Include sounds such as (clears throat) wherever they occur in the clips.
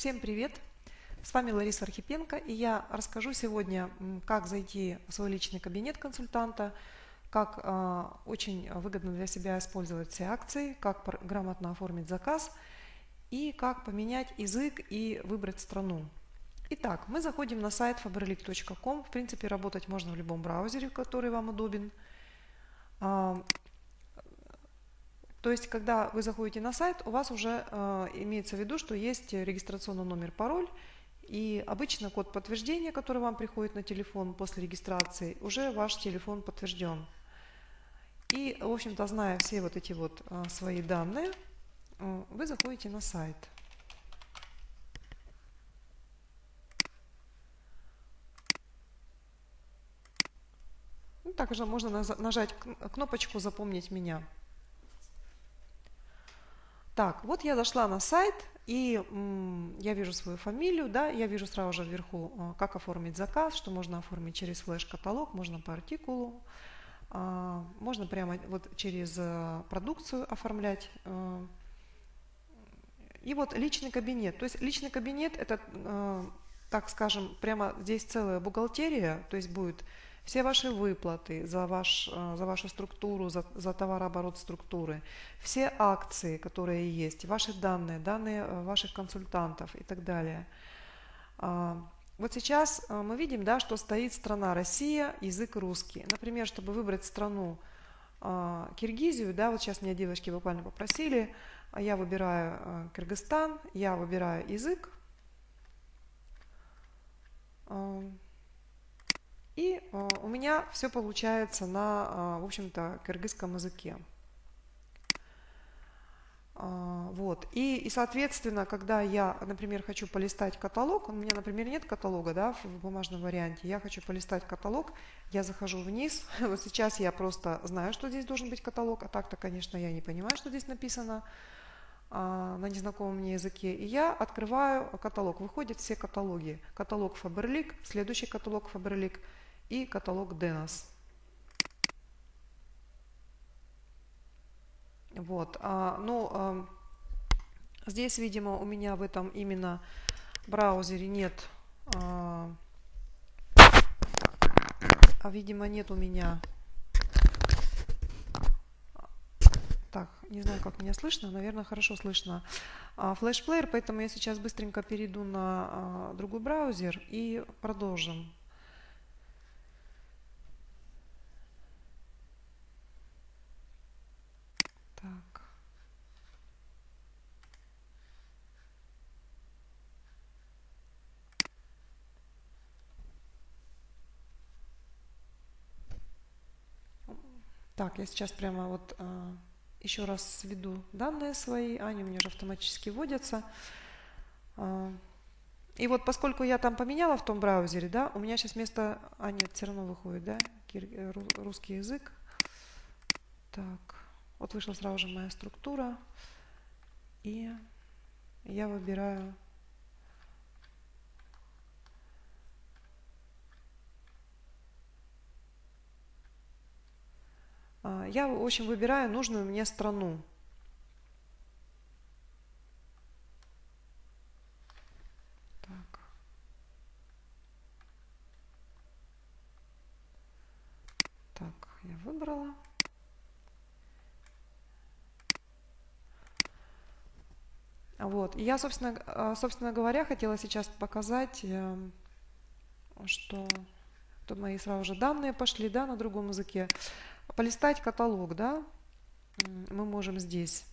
Всем привет! С вами Лариса Архипенко и я расскажу сегодня, как зайти в свой личный кабинет консультанта, как э, очень выгодно для себя использовать все акции, как грамотно оформить заказ и как поменять язык и выбрать страну. Итак, мы заходим на сайт faberlic.com. В принципе, работать можно в любом браузере, который вам удобен. То есть, когда вы заходите на сайт, у вас уже э, имеется в виду, что есть регистрационный номер, пароль, и обычно код подтверждения, который вам приходит на телефон после регистрации, уже ваш телефон подтвержден. И, в общем-то, зная все вот эти вот э, свои данные, э, вы заходите на сайт. Ну, также можно нажать кнопочку «Запомнить меня». Так, вот я зашла на сайт, и я вижу свою фамилию, да, я вижу сразу же вверху, а, как оформить заказ, что можно оформить через флеш-каталог, можно по артикулу, а, можно прямо вот через э, продукцию оформлять. Э. И вот личный кабинет. То есть личный кабинет это, э, так скажем, прямо здесь целая бухгалтерия, то есть будет все ваши выплаты за, ваш, э, за вашу структуру, за, за товарооборот структуры, все акции, которые есть, ваши данные, данные э, ваших консультантов и так далее. А, вот сейчас э, мы видим, да, что стоит страна Россия, язык русский. Например, чтобы выбрать страну Киргизию, да, вот сейчас меня девочки буквально попросили, а я выбираю Кыргызстан, я выбираю язык. И э, у меня все получается на, э, в общем-то, кыргызском языке. Э, вот. И, и, соответственно, когда я, например, хочу полистать каталог, у меня, например, нет каталога да, в бумажном варианте, я хочу полистать каталог, я захожу вниз, (laughs) вот сейчас я просто знаю, что здесь должен быть каталог, а так-то, конечно, я не понимаю, что здесь написано на незнакомом мне языке. И я открываю каталог. Выходят все каталоги. Каталог Faberlic, следующий каталог Faberlic – и каталог Denos. Вот, а, ну, а, здесь, видимо, у меня в этом именно браузере нет, а, а видимо, нет у меня Так, не знаю, как меня слышно, наверное, хорошо слышно. Флешплеер, поэтому я сейчас быстренько перейду на а, другой браузер и продолжим. Так, я сейчас прямо вот а, еще раз введу данные свои. Они у меня уже автоматически вводятся. А, и вот поскольку я там поменяла в том браузере, да, у меня сейчас вместо... А, нет, все равно выходит, да, э, русский язык. Так, вот вышла сразу же моя структура. И я выбираю я, в общем, выбираю нужную мне страну. Так. Так, я выбрала. Вот. И я, собственно, а, собственно говоря, хотела сейчас показать, эм, что тут мои сразу же данные пошли да, на другом языке полистать каталог, да, мы можем здесь.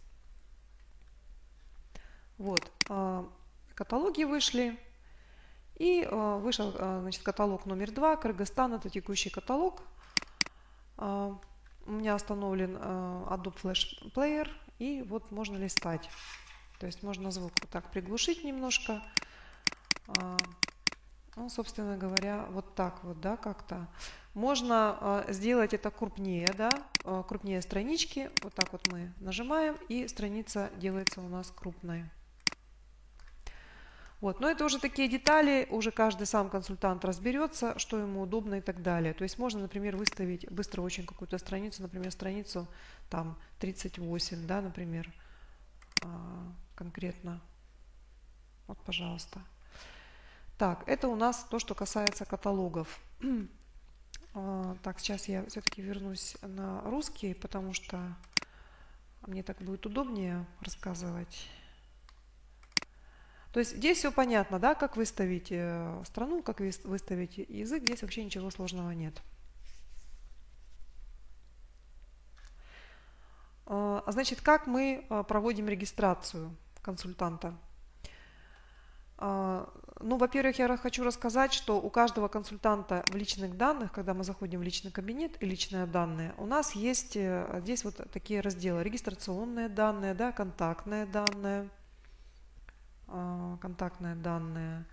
Вот, а, каталоги вышли. И а, вышел а, значит, каталог номер два, Кыргызстан, это текущий каталог. У меня установлен Adobe Flash Player, и вот можно листать. То есть можно звук вот так приглушить немножко. Ну, собственно говоря, вот так вот, да, как-то. Можно э, сделать это крупнее, да, э, крупнее странички. Вот так вот мы нажимаем, и страница делается у нас крупной. Вот. Но это уже такие детали, уже каждый сам консультант разберется, что ему удобно и так далее. То есть можно, например, выставить быстро очень какую-то страницу, например, страницу там 38, да, например, э, конкретно. Вот, пожалуйста. Так, это у нас то, что касается каталогов. (clears throat) А, так, сейчас я все-таки вернусь на русский, потому что мне так будет удобнее рассказывать. То есть здесь все понятно, да, как выставить э, страну, как выставить язык, здесь вообще ничего сложного нет. А, значит, как мы а, проводим регистрацию консультанта? А, ну, во-первых, я хочу рассказать, что у каждого консультанта в личных данных, когда мы заходим в личный кабинет и личные данные, у нас есть э, здесь вот такие разделы. Регистрационные данные, да, контактные данные, а, контактные данные.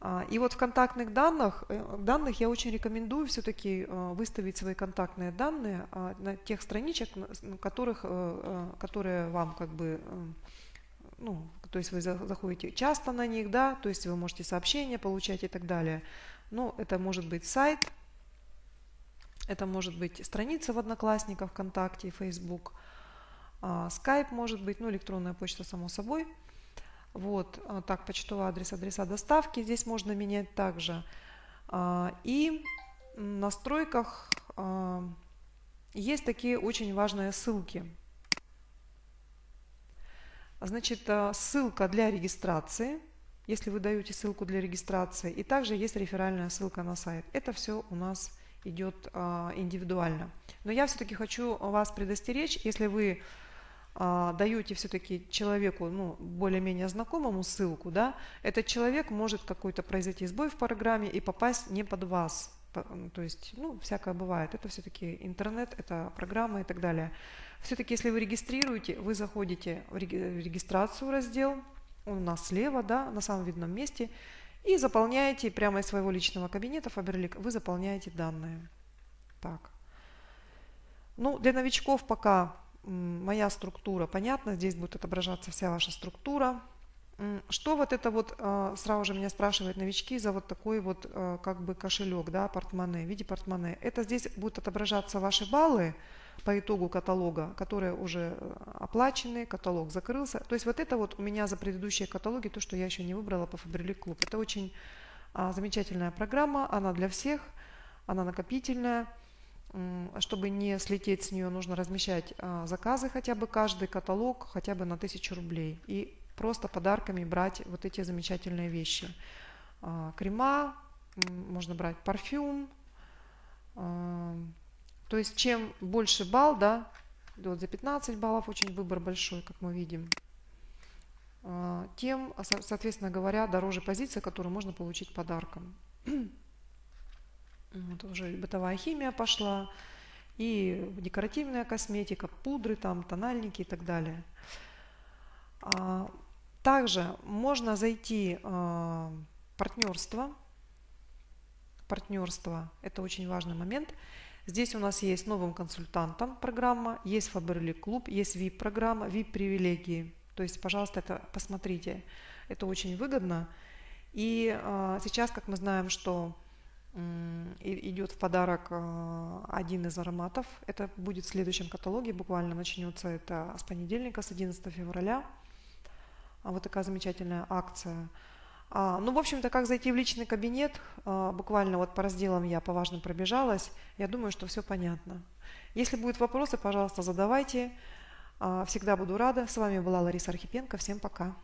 А, и вот в контактных данных, э, данных я очень рекомендую все-таки э, выставить свои контактные данные на тех страничек, которых, которые вам как бы ну, то есть вы заходите часто на них, да, то есть вы можете сообщения получать и так далее. Ну, это может быть сайт, это может быть страница в Одноклассниках, ВКонтакте, Facebook, Skype может быть, ну, электронная почта, само собой. Вот, а, так, почтовый адрес, адреса доставки здесь можно менять также. А, и в настройках а, есть такие очень важные ссылки. Значит, э, ссылка для регистрации, если вы даете ссылку для регистрации, и также есть реферальная ссылка на сайт. Это все у нас идет а, индивидуально. Но я все-таки хочу вас предостеречь, если вы а, даете все-таки человеку, ну, более-менее знакомому ссылку, да, этот человек может какой-то произойти сбой в программе и попасть не под вас. То есть, ну, всякое бывает. Это все-таки интернет, это программа и так далее. Все-таки, если вы регистрируете, вы заходите в регистрацию раздел, он у нас слева, да, на самом видном месте, и заполняете прямо из своего личного кабинета Faberlic, вы заполняете данные. Так. Ну, для новичков пока моя структура понятна, здесь будет отображаться вся ваша структура. Что вот это вот, а, сразу же меня спрашивают новички за вот такой вот а, как бы кошелек, да, портмоне, в виде портмоне. Это здесь будут отображаться ваши баллы, по итогу каталога, которые уже э, оплачены, каталог закрылся. То есть вот это вот у меня за предыдущие каталоги, то, что я еще не выбрала по Faberlic Club. Это очень а, замечательная программа, она для всех, она накопительная. Чтобы не слететь с нее, нужно размещать а, заказы хотя бы каждый каталог хотя бы на 1000 рублей. И просто подарками брать вот эти замечательные вещи. А, крема, можно брать парфюм, а, то есть чем больше балл, да, вот за 15 баллов очень выбор большой, как мы видим, а, тем, соответственно говоря, дороже позиция, которую можно получить подарком. (clears throat) Вот уже бытовая химия пошла, и декоративная косметика, пудры, там, тональники и так далее. А, также можно зайти в партнерство. Партнерство – это очень важный момент – Здесь у нас есть новым консультантом программа, есть Faberlic клуб, есть VIP-программа, VIP-привилегии. То есть, пожалуйста, это посмотрите. Это очень выгодно. И э, сейчас, как мы знаем, что идет в подарок э, один из ароматов. Это будет в следующем каталоге, буквально начнется это с понедельника, с 11 февраля. А вот такая замечательная акция. А, ну, в общем-то, как зайти в личный кабинет, а, буквально вот по разделам я по важным пробежалась, я думаю, что все понятно. Если будут вопросы, пожалуйста, задавайте. А, всегда буду рада. С вами была Лариса Архипенко. Всем пока.